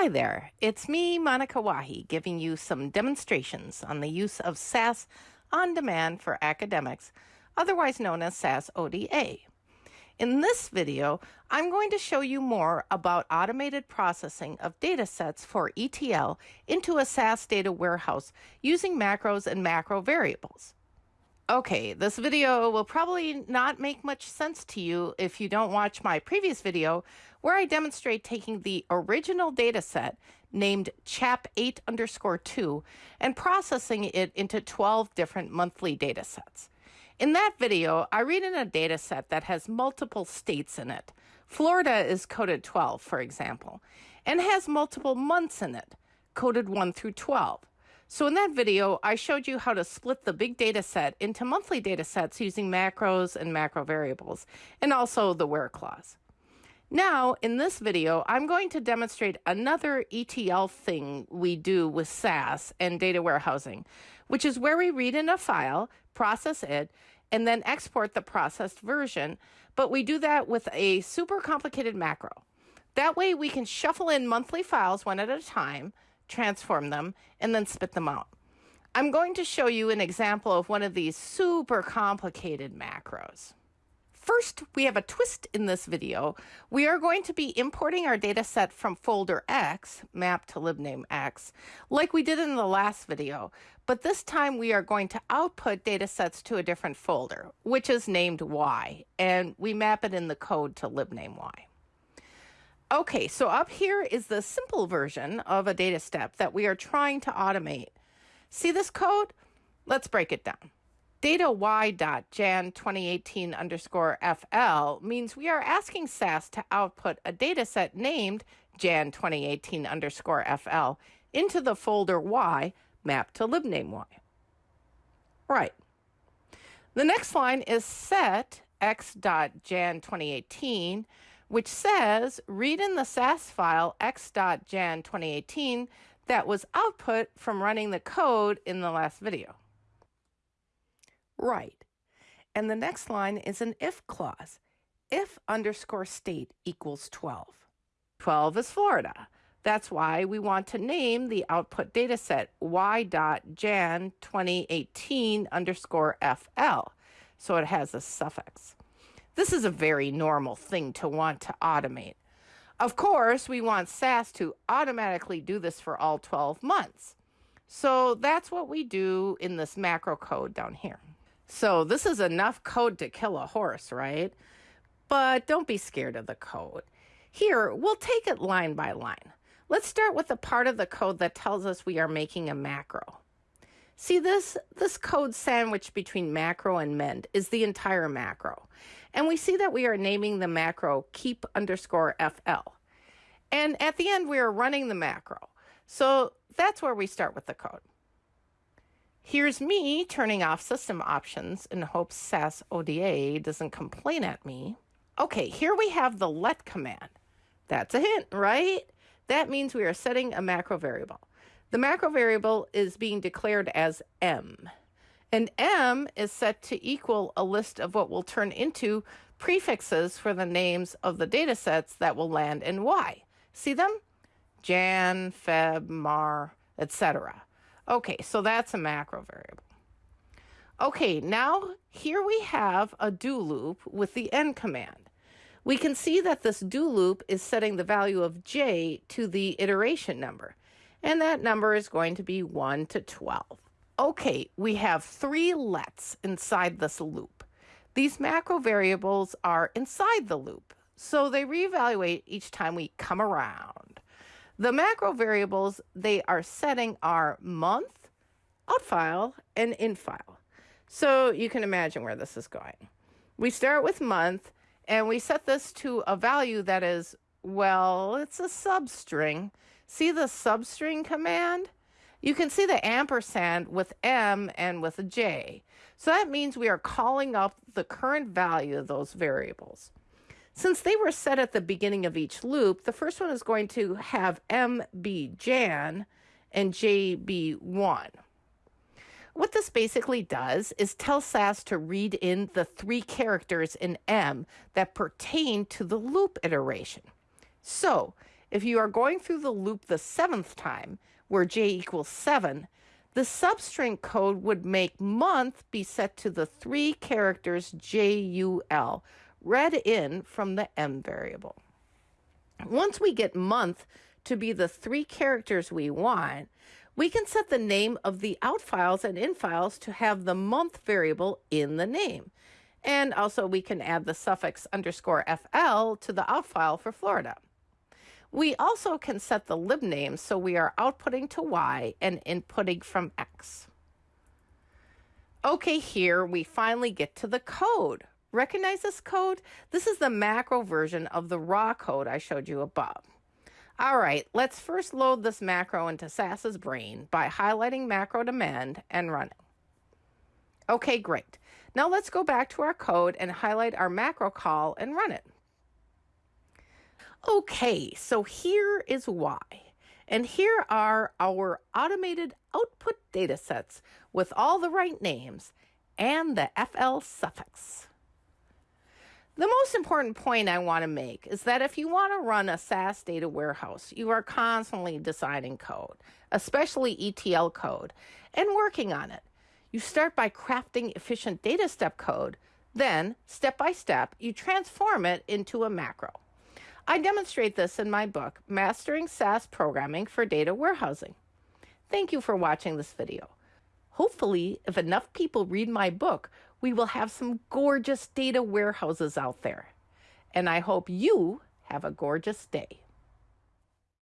Hi there, it's me, Monika Wahi, giving you some demonstrations on the use of SAS on demand for academics, otherwise known as SAS ODA. In this video, I'm going to show you more about automated processing of data sets for ETL into a SAS data warehouse using macros and macro variables. Okay, this video will probably not make much sense to you if you don't watch my previous video where I demonstrate taking the original data set named chap8 underscore 2 and processing it into 12 different monthly data sets. In that video, I read in a data set that has multiple states in it. Florida is coded 12, for example, and has multiple months in it, coded 1 through 12. So in that video, I showed you how to split the big data set into monthly data sets using macros and macro variables, and also the where clause. Now, in this video, I'm going to demonstrate another ETL thing we do with SAS and data warehousing, which is where we read in a file, process it, and then export the processed version, but we do that with a super complicated macro. That way we can shuffle in monthly files one at a time, transform them, and then spit them out. I'm going to show you an example of one of these super complicated macros. First, we have a twist in this video. We are going to be importing our data set from folder X, mapped to libname X, like we did in the last video, but this time we are going to output data sets to a different folder, which is named Y, and we map it in the code to libname Y. Okay, so up here is the simple version of a data step that we are trying to automate. See this code? Let's break it down. Data y.jan 2018 underscore fl means we are asking SAS to output a data set named jan 2018 underscore fl into the folder y mapped to libname y. Right. The next line is set x.jan 2018 which says read in the SAS file x.jan 2018 that was output from running the code in the last video. Right. And the next line is an if clause. If underscore state equals 12. 12 is Florida. That's why we want to name the output dataset y.jan 2018 underscore fl. So it has a suffix. This is a very normal thing to want to automate. Of course, we want SAS to automatically do this for all 12 months. So that's what we do in this macro code down here. So this is enough code to kill a horse, right? But don't be scared of the code. Here, we'll take it line by line. Let's start with the part of the code that tells us we are making a macro. See this, this code sandwiched between macro and mend is the entire macro. And we see that we are naming the macro keep underscore FL. And at the end, we are running the macro. So that's where we start with the code. Here's me turning off system options in hopes SAS ODA doesn't complain at me. Okay, here we have the let command. That's a hint, right? That means we are setting a macro variable. The macro variable is being declared as m. And m is set to equal a list of what will turn into prefixes for the names of the data sets that will land in y. See them? Jan, Feb, Mar, etc. Okay, so that's a macro variable. Okay, now here we have a do loop with the end command. We can see that this do loop is setting the value of j to the iteration number and that number is going to be 1 to 12. Okay, we have three lets inside this loop. These macro variables are inside the loop, so they reevaluate each time we come around. The macro variables they are setting are month, outfile, and infile. So you can imagine where this is going. We start with month, and we set this to a value that is, well, it's a substring, See the substring command? You can see the ampersand with M and with a J. So that means we are calling up the current value of those variables. Since they were set at the beginning of each loop, the first one is going to have M be Jan and J be 1. What this basically does is tell SAS to read in the three characters in M that pertain to the loop iteration. So If you are going through the loop the seventh time, where j equals 7, the substring code would make month be set to the three characters JUL, read in from the M variable. Once we get month to be the three characters we want, we can set the name of the out files and in files to have the month variable in the name. And also we can add the suffix underscore FL to the out file for Florida. We also can set the lib name so we are outputting to Y and inputting from X. Okay, here we finally get to the code. Recognize this code? This is the macro version of the raw code I showed you above. All right, let's first load this macro into SAS's brain by highlighting macro demand and running. Okay, great. Now let's go back to our code and highlight our macro call and run it. Okay, so here is Y. And here are our automated output data sets with all the right names and the FL suffix. The most important point I want to make is that if you want to run a SAS data warehouse, you are constantly deciding code, especially ETL code, and working on it. You start by crafting efficient data step code, then, step by step, you transform it into a macro. I demonstrate this in my book, Mastering SAS Programming for Data Warehousing. Thank you for watching this video. Hopefully, if enough people read my book, we will have some gorgeous data warehouses out there. And I hope you have a gorgeous day.